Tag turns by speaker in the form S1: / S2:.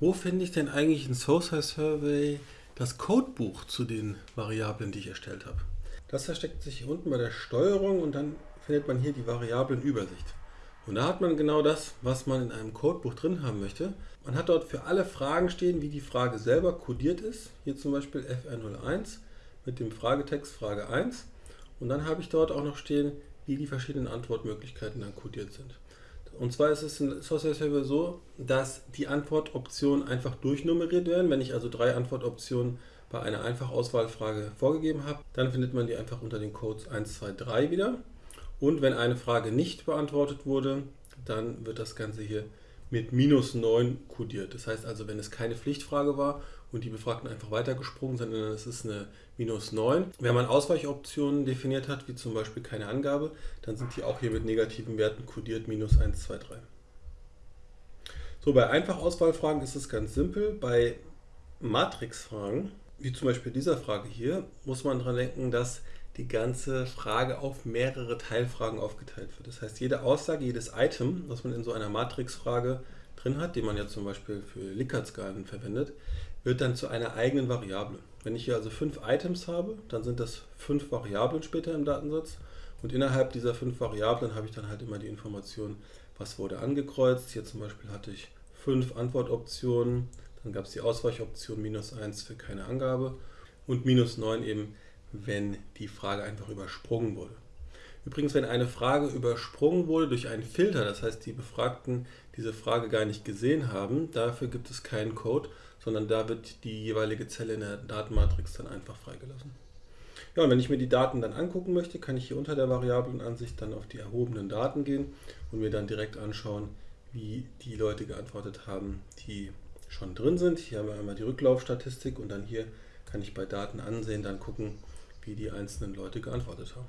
S1: Wo finde ich denn eigentlich in SOSI Survey das Codebuch zu den Variablen, die ich erstellt habe? Das versteckt sich hier unten bei der Steuerung und dann findet man hier die Variablenübersicht. Und da hat man genau das, was man in einem Codebuch drin haben möchte. Man hat dort für alle Fragen stehen, wie die Frage selber codiert ist. Hier zum Beispiel FR01 mit dem Fragetext Frage 1. Und dann habe ich dort auch noch stehen, wie die verschiedenen Antwortmöglichkeiten dann codiert sind. Und zwar ist es in Software Server so, dass die Antwortoptionen einfach durchnummeriert werden. Wenn ich also drei Antwortoptionen bei einer Einfachauswahlfrage vorgegeben habe, dann findet man die einfach unter den Codes 1, 2, 3 wieder. Und wenn eine Frage nicht beantwortet wurde, dann wird das Ganze hier mit minus 9 kodiert. Das heißt also, wenn es keine Pflichtfrage war und die Befragten einfach weitergesprungen sind, dann ist es eine minus 9. Wenn man Ausweichoptionen definiert hat, wie zum Beispiel keine Angabe, dann sind die auch hier mit negativen Werten kodiert, minus 1, 2, 3. So, bei Einfachauswahlfragen ist es ganz simpel. Bei Matrixfragen, wie zum Beispiel dieser Frage hier, muss man daran denken, dass die ganze Frage auf mehrere Teilfragen aufgeteilt wird. Das heißt, jede Aussage, jedes Item, was man in so einer Matrixfrage drin hat, die man ja zum Beispiel für Likert-Skalen verwendet, wird dann zu einer eigenen Variable. Wenn ich hier also fünf Items habe, dann sind das fünf Variablen später im Datensatz und innerhalb dieser fünf Variablen habe ich dann halt immer die Information, was wurde angekreuzt. Hier zum Beispiel hatte ich fünf Antwortoptionen, dann gab es die Ausweichoption minus 1 für keine Angabe und minus 9 eben, wenn die Frage einfach übersprungen wurde. Übrigens, wenn eine Frage übersprungen wurde durch einen Filter, das heißt, die Befragten diese Frage gar nicht gesehen haben, dafür gibt es keinen Code, sondern da wird die jeweilige Zelle in der Datenmatrix dann einfach freigelassen. Ja, und wenn ich mir die Daten dann angucken möchte, kann ich hier unter der Variablenansicht dann auf die erhobenen Daten gehen und mir dann direkt anschauen, wie die Leute geantwortet haben, die schon drin sind. Hier haben wir einmal die Rücklaufstatistik und dann hier kann ich bei Daten ansehen, dann gucken, wie die einzelnen Leute geantwortet haben.